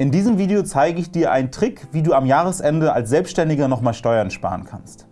In diesem Video zeige ich dir einen Trick, wie du am Jahresende als Selbstständiger nochmal Steuern sparen kannst.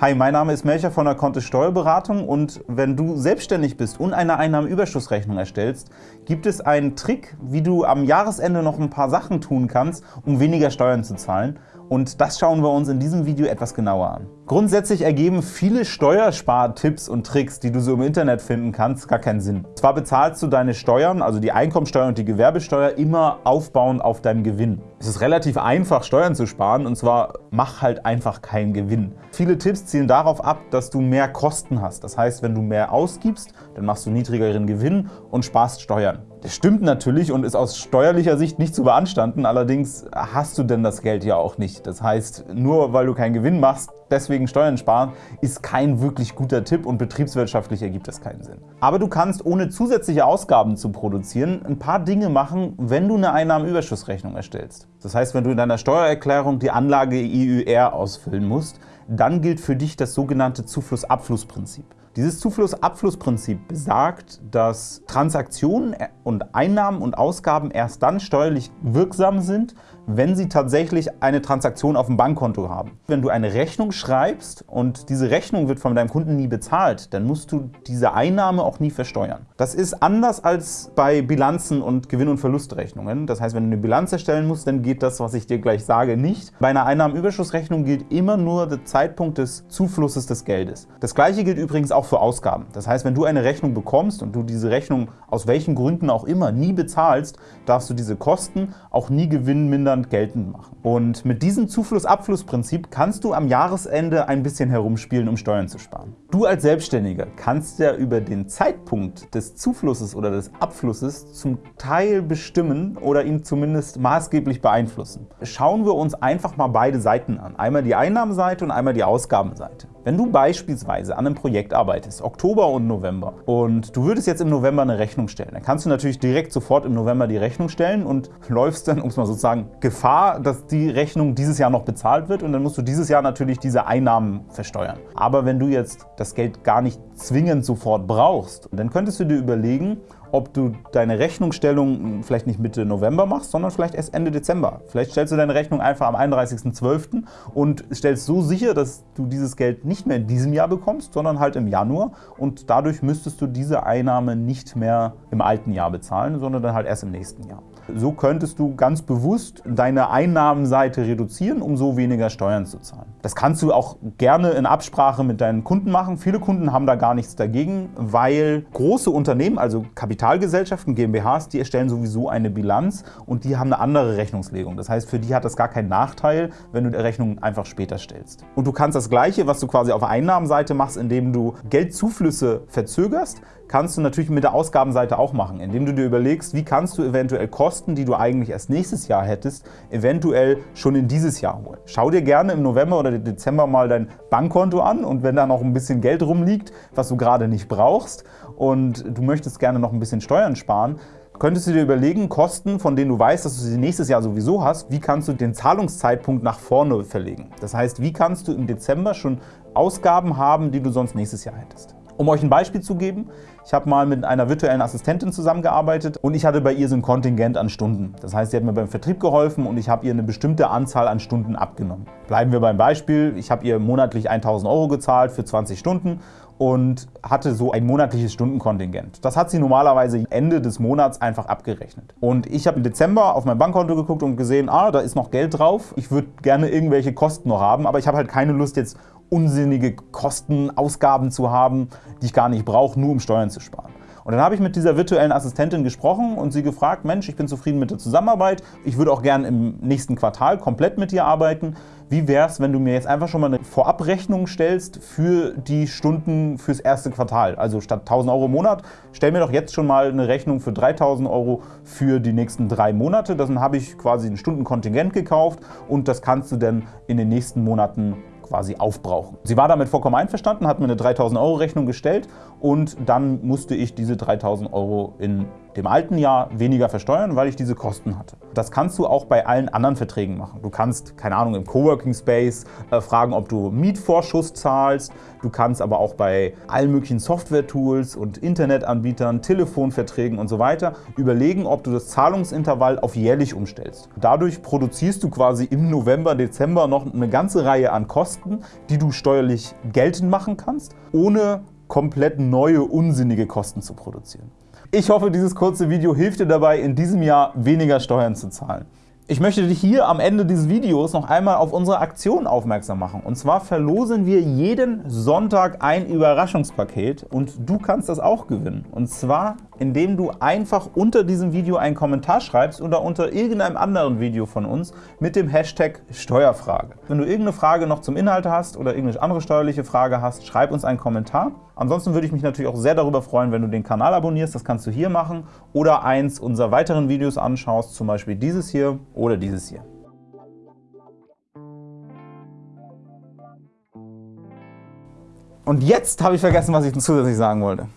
Hi, mein Name ist Melcher von der Kontist Steuerberatung und wenn du selbstständig bist und eine Einnahmenüberschussrechnung erstellst, gibt es einen Trick, wie du am Jahresende noch ein paar Sachen tun kannst, um weniger Steuern zu zahlen und das schauen wir uns in diesem Video etwas genauer an. Grundsätzlich ergeben viele Steuerspartipps und Tricks, die du so im Internet finden kannst, gar keinen Sinn. Zwar bezahlst du deine Steuern, also die Einkommensteuer und die Gewerbesteuer, immer aufbauend auf deinem Gewinn. Es ist relativ einfach, Steuern zu sparen und zwar mach halt einfach keinen Gewinn. Viele Tipps zielen darauf ab, dass du mehr Kosten hast. Das heißt, wenn du mehr ausgibst, dann machst du niedrigeren Gewinn und sparst Steuern. Stimmt natürlich und ist aus steuerlicher Sicht nicht zu beanstanden, allerdings hast du denn das Geld ja auch nicht. Das heißt, nur weil du keinen Gewinn machst, deswegen Steuern sparen, ist kein wirklich guter Tipp und betriebswirtschaftlich ergibt das keinen Sinn. Aber du kannst, ohne zusätzliche Ausgaben zu produzieren, ein paar Dinge machen, wenn du eine Einnahmenüberschussrechnung erstellst. Das heißt, wenn du in deiner Steuererklärung die Anlage IÜR ausfüllen musst, dann gilt für dich das sogenannte Zufluss-Abfluss-Prinzip. Dieses Zufluss-Abfluss-Prinzip besagt, dass Transaktionen und Einnahmen und Ausgaben erst dann steuerlich wirksam sind, wenn Sie tatsächlich eine Transaktion auf dem Bankkonto haben. Wenn du eine Rechnung schreibst und diese Rechnung wird von deinem Kunden nie bezahlt, dann musst du diese Einnahme auch nie versteuern. Das ist anders als bei Bilanzen und Gewinn- und Verlustrechnungen. Das heißt, wenn du eine Bilanz erstellen musst, dann geht das, was ich dir gleich sage, nicht. Bei einer Einnahmenüberschussrechnung gilt immer nur der Zeitpunkt des Zuflusses des Geldes. Das gleiche gilt übrigens auch für Ausgaben. Das heißt, wenn du eine Rechnung bekommst und du diese Rechnung aus welchen Gründen auch immer nie bezahlst, darfst du diese Kosten auch nie gewinnmindern Zustand geltend machen. Und mit diesem Zufluss-Abfluss-Prinzip kannst du am Jahresende ein bisschen herumspielen, um Steuern zu sparen. Du als Selbstständiger kannst ja über den Zeitpunkt des Zuflusses oder des Abflusses zum Teil bestimmen oder ihn zumindest maßgeblich beeinflussen. Schauen wir uns einfach mal beide Seiten an. Einmal die Einnahmenseite und einmal die Ausgabenseite. Wenn du beispielsweise an einem Projekt arbeitest, Oktober und November, und du würdest jetzt im November eine Rechnung stellen, dann kannst du natürlich direkt sofort im November die Rechnung stellen und läufst dann, um es mal sozusagen, Gefahr, dass die Rechnung dieses Jahr noch bezahlt wird und dann musst du dieses Jahr natürlich diese Einnahmen versteuern. Aber wenn du jetzt das Geld gar nicht zwingend sofort brauchst, dann könntest du dir überlegen, ob du deine Rechnungsstellung vielleicht nicht Mitte November machst, sondern vielleicht erst Ende Dezember. Vielleicht stellst du deine Rechnung einfach am 31.12. und stellst so sicher, dass du dieses Geld nicht mehr in diesem Jahr bekommst, sondern halt im Januar und dadurch müsstest du diese Einnahme nicht mehr im alten Jahr bezahlen, sondern dann halt erst im nächsten Jahr. So könntest du ganz bewusst deine Einnahmenseite reduzieren, um so weniger Steuern zu zahlen. Das kannst du auch gerne in Absprache mit deinen Kunden machen. Viele Kunden haben da gar nichts dagegen, weil große Unternehmen, also Kapitalgesellschaften, GmbHs, die erstellen sowieso eine Bilanz und die haben eine andere Rechnungslegung. Das heißt, für die hat das gar keinen Nachteil, wenn du die Rechnung einfach später stellst. Und du kannst das Gleiche, was du quasi auf Einnahmenseite machst, indem du Geldzuflüsse verzögerst, kannst du natürlich mit der Ausgabenseite auch machen, indem du dir überlegst, wie kannst du eventuell Kosten, die du eigentlich erst nächstes Jahr hättest, eventuell schon in dieses Jahr holen. Schau dir gerne im November oder Dezember mal dein Bankkonto an und wenn da noch ein bisschen Geld rumliegt, was du gerade nicht brauchst und du möchtest gerne noch ein bisschen Steuern sparen, könntest du dir überlegen, Kosten, von denen du weißt, dass du sie nächstes Jahr sowieso hast, wie kannst du den Zahlungszeitpunkt nach vorne verlegen? Das heißt, wie kannst du im Dezember schon Ausgaben haben, die du sonst nächstes Jahr hättest? Um euch ein Beispiel zu geben, ich habe mal mit einer virtuellen Assistentin zusammengearbeitet und ich hatte bei ihr so ein Kontingent an Stunden. Das heißt, sie hat mir beim Vertrieb geholfen und ich habe ihr eine bestimmte Anzahl an Stunden abgenommen. Bleiben wir beim Beispiel, ich habe ihr monatlich 1000 Euro gezahlt für 20 Stunden und hatte so ein monatliches Stundenkontingent. Das hat sie normalerweise Ende des Monats einfach abgerechnet. Und ich habe im Dezember auf mein Bankkonto geguckt und gesehen, ah, da ist noch Geld drauf. Ich würde gerne irgendwelche Kosten noch haben, aber ich habe halt keine Lust jetzt unsinnige Kosten, Ausgaben zu haben, die ich gar nicht brauche, nur um Steuern zu sparen. Und dann habe ich mit dieser virtuellen Assistentin gesprochen und sie gefragt, Mensch, ich bin zufrieden mit der Zusammenarbeit, ich würde auch gerne im nächsten Quartal komplett mit dir arbeiten. Wie wäre es, wenn du mir jetzt einfach schon mal eine Vorabrechnung stellst für die Stunden fürs erste Quartal? Also statt 1000 Euro im Monat, stell mir doch jetzt schon mal eine Rechnung für 3000 Euro für die nächsten drei Monate. Dann habe ich quasi ein Stundenkontingent gekauft und das kannst du dann in den nächsten Monaten quasi aufbrauchen. Sie war damit vollkommen einverstanden, hat mir eine 3000 Euro Rechnung gestellt und dann musste ich diese 3000 Euro in im alten Jahr weniger versteuern, weil ich diese Kosten hatte. Das kannst du auch bei allen anderen Verträgen machen. Du kannst, keine Ahnung, im Coworking Space äh, fragen, ob du Mietvorschuss zahlst. Du kannst aber auch bei allen möglichen Software-Tools und Internetanbietern, Telefonverträgen und so weiter überlegen, ob du das Zahlungsintervall auf jährlich umstellst. Dadurch produzierst du quasi im November, Dezember noch eine ganze Reihe an Kosten, die du steuerlich geltend machen kannst, ohne komplett neue, unsinnige Kosten zu produzieren. Ich hoffe, dieses kurze Video hilft dir dabei, in diesem Jahr weniger Steuern zu zahlen. Ich möchte dich hier am Ende dieses Videos noch einmal auf unsere Aktion aufmerksam machen. Und zwar verlosen wir jeden Sonntag ein Überraschungspaket und du kannst das auch gewinnen. Und zwar, indem du einfach unter diesem Video einen Kommentar schreibst oder unter irgendeinem anderen Video von uns mit dem Hashtag Steuerfrage. Wenn du irgendeine Frage noch zum Inhalt hast oder irgendeine andere steuerliche Frage hast, schreib uns einen Kommentar. Ansonsten würde ich mich natürlich auch sehr darüber freuen, wenn du den Kanal abonnierst. Das kannst du hier machen oder eins unserer weiteren Videos anschaust, zum Beispiel dieses hier oder dieses hier. Und jetzt habe ich vergessen, was ich zusätzlich sagen wollte.